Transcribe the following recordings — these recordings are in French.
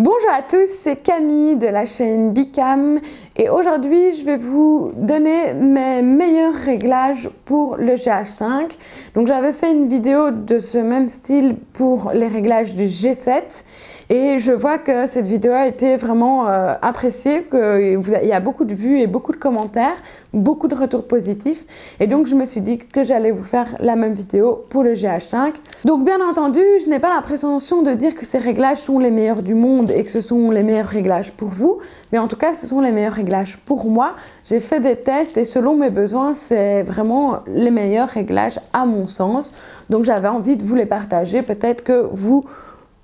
Bonjour à tous, c'est Camille de la chaîne Bicam et aujourd'hui je vais vous donner mes meilleurs réglages pour le GH5. Donc j'avais fait une vidéo de ce même style pour les réglages du G7 et je vois que cette vidéo a été vraiment euh, appréciée, qu'il y a beaucoup de vues et beaucoup de commentaires, beaucoup de retours positifs. Et donc, je me suis dit que j'allais vous faire la même vidéo pour le GH5. Donc, bien entendu, je n'ai pas la prétention de dire que ces réglages sont les meilleurs du monde et que ce sont les meilleurs réglages pour vous. Mais en tout cas, ce sont les meilleurs réglages pour moi. J'ai fait des tests et selon mes besoins, c'est vraiment les meilleurs réglages à mon sens. Donc, j'avais envie de vous les partager. Peut-être que vous vous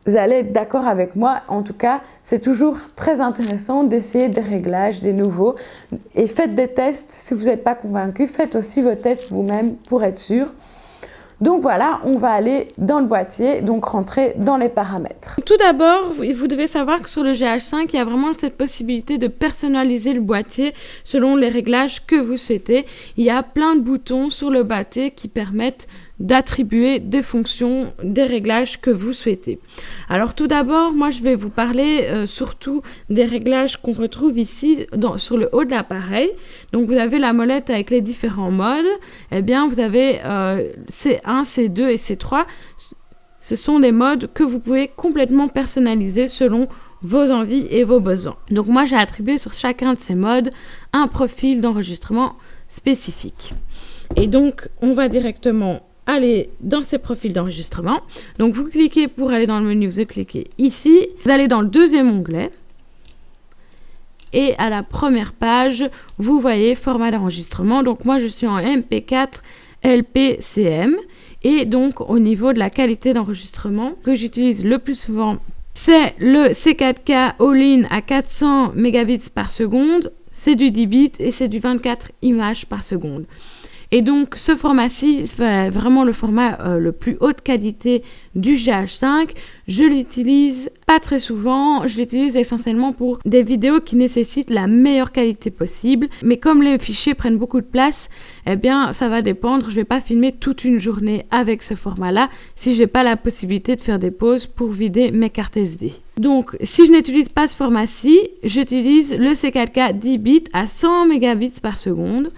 allez être d'accord avec moi. En tout cas, c'est toujours très intéressant d'essayer des réglages, des nouveaux. Et faites des tests. Si vous n'êtes pas convaincu, faites aussi vos tests vous-même pour être sûr. Donc voilà, on va aller dans le boîtier, donc rentrer dans les paramètres. Tout d'abord, vous devez savoir que sur le GH5, il y a vraiment cette possibilité de personnaliser le boîtier selon les réglages que vous souhaitez. Il y a plein de boutons sur le boîtier qui permettent d'attribuer des fonctions, des réglages que vous souhaitez. Alors tout d'abord, moi je vais vous parler euh, surtout des réglages qu'on retrouve ici sur le haut de l'appareil. Donc vous avez la molette avec les différents modes. Eh bien vous avez euh, C1, C2 et C3. Ce sont des modes que vous pouvez complètement personnaliser selon vos envies et vos besoins. Donc moi j'ai attribué sur chacun de ces modes un profil d'enregistrement spécifique. Et donc on va directement aller dans ces profils d'enregistrement. Donc vous cliquez pour aller dans le menu, vous cliquez ici. Vous allez dans le deuxième onglet. Et à la première page, vous voyez format d'enregistrement. Donc moi, je suis en MP4 LPCM. Et donc au niveau de la qualité d'enregistrement que j'utilise le plus souvent, c'est le C4K All-in à 400 mégabits par seconde. C'est du 10 bits et c'est du 24 images par seconde. Et donc ce format-ci, vraiment le format euh, le plus haute qualité du GH5. Je l'utilise pas très souvent, je l'utilise essentiellement pour des vidéos qui nécessitent la meilleure qualité possible. Mais comme les fichiers prennent beaucoup de place, eh bien ça va dépendre. Je vais pas filmer toute une journée avec ce format-là si j'ai pas la possibilité de faire des pauses pour vider mes cartes SD. Donc, si je n'utilise pas ce format-ci, j'utilise le C4K 10 bits à 100 mégabits par seconde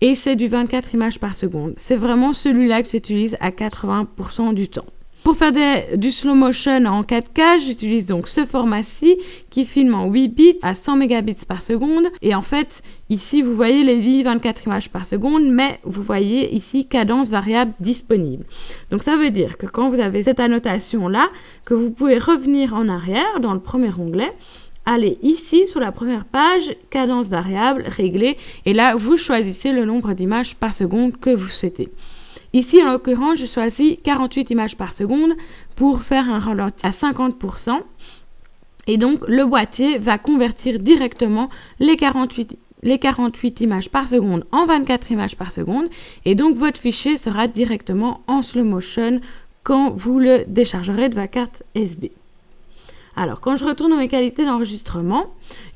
et c'est du 24 images par seconde. C'est vraiment celui-là que j'utilise à 80% du temps. Pour faire du slow motion en 4K, j'utilise donc ce format-ci qui filme en 8 bits à 100 mégabits par seconde. Et en fait, ici, vous voyez les vies 24 images par seconde, mais vous voyez ici cadence variable disponible. Donc ça veut dire que quand vous avez cette annotation-là, que vous pouvez revenir en arrière dans le premier onglet allez ici sur la première page, cadence variable, régler, et là vous choisissez le nombre d'images par seconde que vous souhaitez. Ici, en l'occurrence, je choisis 48 images par seconde pour faire un ralenti à 50%. Et donc, le boîtier va convertir directement les 48, les 48 images par seconde en 24 images par seconde. Et donc, votre fichier sera directement en slow motion quand vous le déchargerez de votre carte SD. Alors, quand je retourne dans mes qualités d'enregistrement,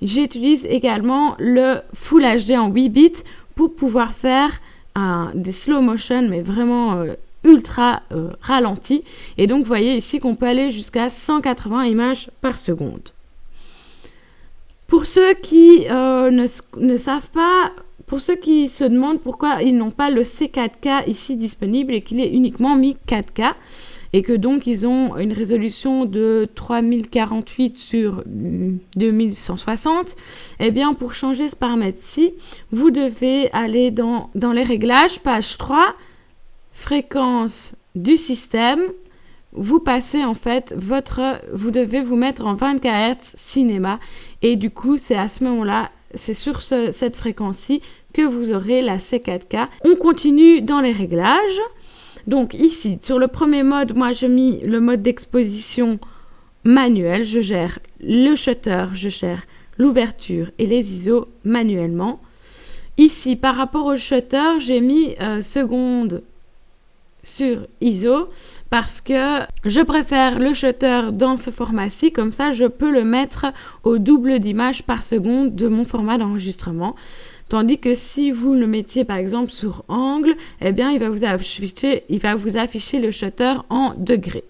j'utilise également le Full HD en 8 bits pour pouvoir faire des slow motion, mais vraiment euh, ultra euh, ralenti. Et donc, vous voyez ici qu'on peut aller jusqu'à 180 images par seconde. Pour ceux qui euh, ne, ne savent pas pour ceux qui se demandent pourquoi ils n'ont pas le C4K ici disponible et qu'il est uniquement mis 4K, et que donc ils ont une résolution de 3048 sur 2160, eh bien pour changer ce paramètre-ci, vous devez aller dans, dans les réglages, page 3, fréquence du système, vous passez en fait votre, vous devez vous mettre en 24 Hz cinéma et du coup c'est à ce moment-là, c'est sur cette fréquence-ci que vous aurez la C4K. On continue dans les réglages. Donc ici, sur le premier mode, moi je mis le mode d'exposition manuel. Je gère le shutter, je gère l'ouverture et les ISO manuellement. Ici, par rapport au shutter, j'ai mis euh, seconde sur ISO parce que je préfère le shutter dans ce format-ci, comme ça je peux le mettre au double d'image par seconde de mon format d'enregistrement. Tandis que si vous le mettiez par exemple sur angle, eh bien il va vous afficher, le shutter en degrés.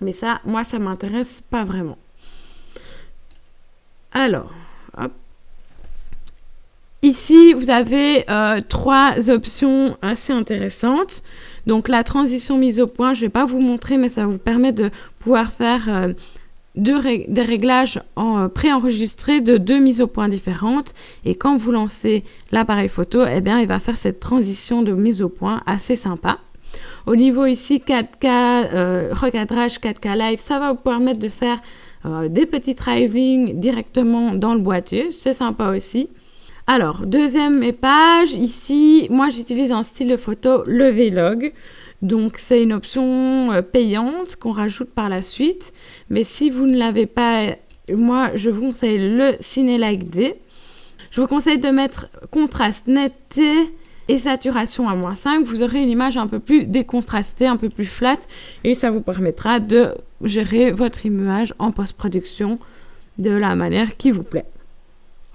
Mais ça, moi, ça m'intéresse pas vraiment. Alors, Ici, vous avez euh, trois options assez intéressantes. Donc, la transition mise au point, je ne vais pas vous montrer, mais ça vous permet de pouvoir faire euh, des réglages en, préenregistrés de deux mises au point différentes. Et quand vous lancez l'appareil photo, eh bien, il va faire cette transition de mise au point assez sympa. Au niveau ici 4K, euh, recadrage 4K live, ça va vous permettre de faire des petits travelling directement dans le boîtier. C'est sympa aussi. Alors, deuxième page, ici, moi j'utilise un style de photo, le Vlog. Donc, c'est une option euh, payante qu'on rajoute par la suite. Mais si vous ne l'avez pas, moi je vous conseille le Cinelike D. Je vous conseille de mettre contraste, netteté et saturation à moins 5. Vous aurez une image un peu plus décontrastée, un peu plus flat. Et ça vous permettra de gérer votre image en post-production de la manière qui vous plaît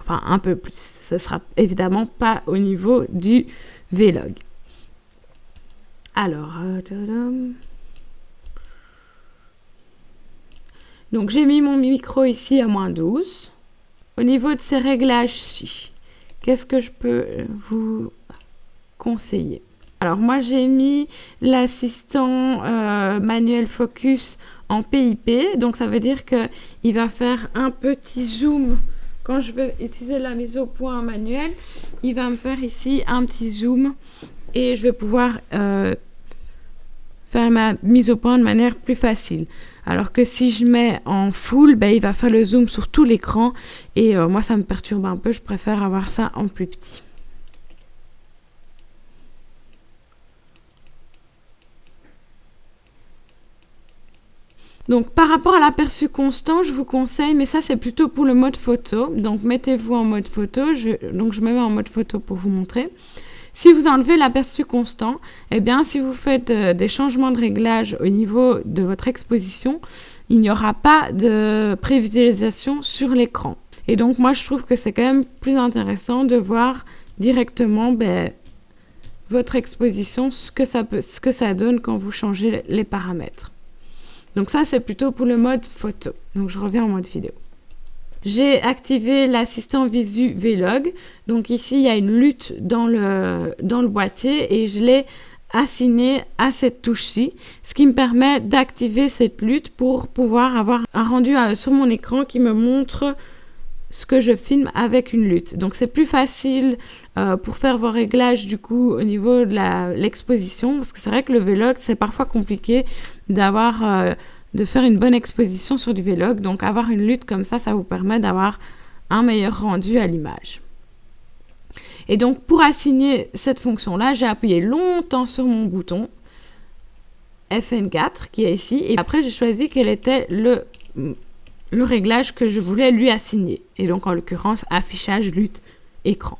enfin un peu plus. Ce sera évidemment pas au niveau du Vlog. Alors, euh, donc j'ai mis mon micro ici à moins 12. Au niveau de ces réglages-ci, qu'est-ce que je peux vous conseiller? Alors moi j'ai mis l'assistant euh, manuel focus en PIP, donc ça veut dire qu'il va faire un petit zoom. Quand je vais utiliser la mise au point manuelle, il va me faire ici un petit zoom et je vais pouvoir euh, faire ma mise au point de manière plus facile. Alors que si je mets en full, ben, il va faire le zoom sur tout l'écran et euh, moi ça me perturbe un peu, je préfère avoir ça en plus petit. Donc par rapport à l'aperçu constant, je vous conseille, mais ça c'est plutôt pour le mode photo. Donc mettez-vous en mode photo. donc je me mets en mode photo pour vous montrer. Si vous enlevez l'aperçu constant, eh bien si vous faites euh, des changements de réglage au niveau de votre exposition, il n'y aura pas de prévisualisation sur l'écran. Et donc moi je trouve que c'est quand même plus intéressant de voir directement ben, votre exposition, ce que, ça ce que ça donne quand vous changez les paramètres. Donc ça, c'est plutôt pour le mode photo. Donc je reviens en mode vidéo. J'ai activé l'assistant Visu Vlog. Donc ici, il y a une lutte dans le, boîtier et je l'ai assigné à cette touche-ci, ce qui me permet d'activer cette lutte pour pouvoir avoir un rendu euh, sur mon écran qui me montre ce que je filme avec une lutte. Donc c'est plus facile euh, pour faire vos réglages du coup au niveau de l'exposition parce que c'est vrai que le vlog c'est parfois compliqué d'avoir euh, de faire une bonne exposition sur du vlog. Donc avoir une lutte comme ça, ça vous permet d'avoir un meilleur rendu à l'image. Et donc pour assigner cette fonction là, j'ai appuyé longtemps sur mon bouton FN4 qui est ici et après j'ai choisi quel était le le réglage que je voulais lui assigner. Et donc, en l'occurrence, affichage, lutte, écran.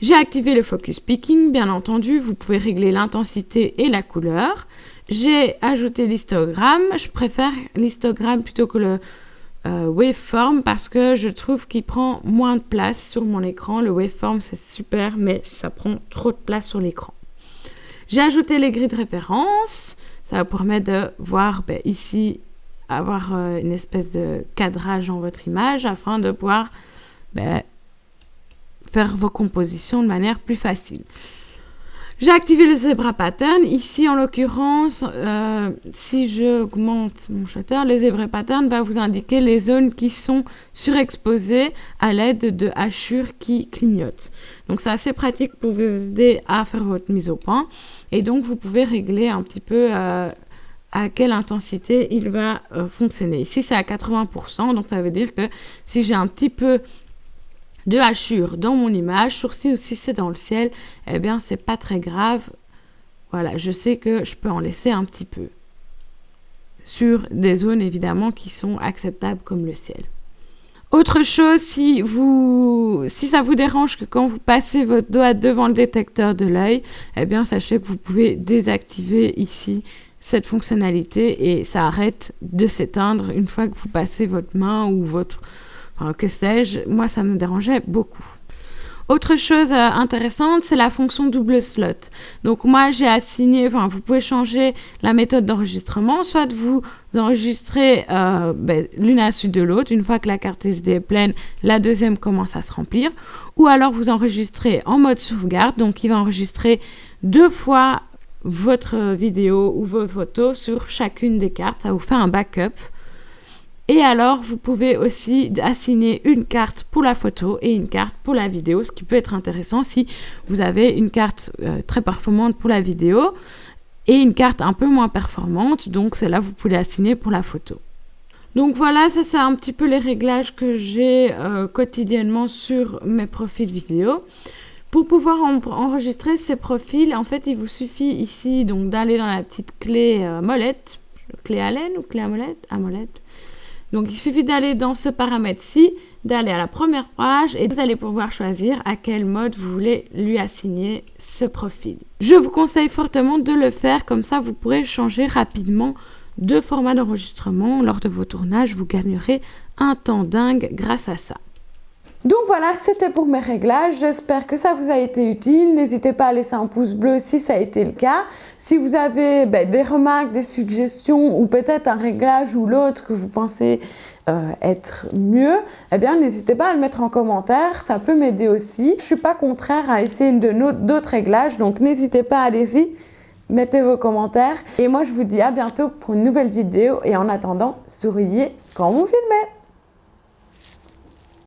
J'ai activé le focus picking, bien entendu, vous pouvez régler l'intensité et la couleur. J'ai ajouté l'histogramme, je préfère l'histogramme plutôt que le euh, waveform parce que je trouve qu'il prend moins de place sur mon écran. Le waveform c'est super mais ça prend trop de place sur l'écran. J'ai ajouté les grilles de référence, ça vous permet de voir ben, ici avoir euh, une espèce de cadrage dans votre image afin de pouvoir ben, faire vos compositions de manière plus facile. J'ai activé le zebra pattern. Ici, en l'occurrence, euh, si j'augmente mon shutter, le zebra pattern va vous indiquer les zones qui sont surexposées à l'aide de hachures qui clignotent. Donc, c'est assez pratique pour vous aider à faire votre mise au point. Et donc, vous pouvez régler un petit peu euh, à quelle intensité il va euh, fonctionner. Ici, c'est à 80%, donc ça veut dire que si j'ai un petit peu de hachure dans mon image, ou si c'est dans le ciel, eh bien, c'est pas très grave. Voilà, je sais que je peux en laisser un petit peu sur des zones évidemment qui sont acceptables comme le ciel. Autre chose, si, vous, si ça vous dérange que quand vous passez votre doigt devant le détecteur de l'œil, eh bien sachez que vous pouvez désactiver ici cette fonctionnalité et ça arrête de s'éteindre une fois que vous passez votre main ou votre... Que sais-je, moi ça me dérangeait beaucoup. Autre chose euh, intéressante, c'est la fonction double slot. Donc moi, j'ai assigné, enfin, vous pouvez changer la méthode d'enregistrement, soit vous enregistrez euh, ben, l'une à la suite de l'autre, une fois que la carte SD est pleine, la deuxième commence à se remplir, ou alors vous enregistrez en mode sauvegarde, donc il va enregistrer deux fois votre vidéo ou vos photos sur chacune des cartes, ça vous fait un backup. Et alors, vous pouvez aussi assigner une carte pour la photo et une carte pour la vidéo, ce qui peut être intéressant si vous avez une carte euh, très performante pour la vidéo et une carte un peu moins performante. Donc, celle-là, vous pouvez assigner pour la photo. Donc voilà, ça c'est un petit peu les réglages que j'ai euh, quotidiennement sur mes profils vidéo. Pour pouvoir enregistrer ces profils, en fait, il vous suffit ici donc d'aller dans la petite clé euh, molette, clé laine ou clé à molette, à molette. Donc il suffit d'aller dans ce paramètre-ci, d'aller à la première page et vous allez pouvoir choisir à quel mode vous voulez lui assigner ce profil. Je vous conseille fortement de le faire, comme ça vous pourrez changer rapidement de format d'enregistrement lors de vos tournages. Vous gagnerez un temps dingue grâce à ça. Donc voilà, c'était pour mes réglages. J'espère que ça vous a été utile. N'hésitez pas à laisser un pouce bleu si ça a été le cas. Si vous avez ben, des remarques, des suggestions ou peut-être un réglage ou l'autre que vous pensez euh, être mieux, eh bien n'hésitez pas à le mettre en commentaire. Ça peut m'aider aussi. Je suis pas contraire à essayer d'autres réglages, donc n'hésitez pas, allez-y. Mettez vos commentaires. Et moi, je vous dis à bientôt pour une nouvelle vidéo. Et en attendant, souriez quand vous filmez.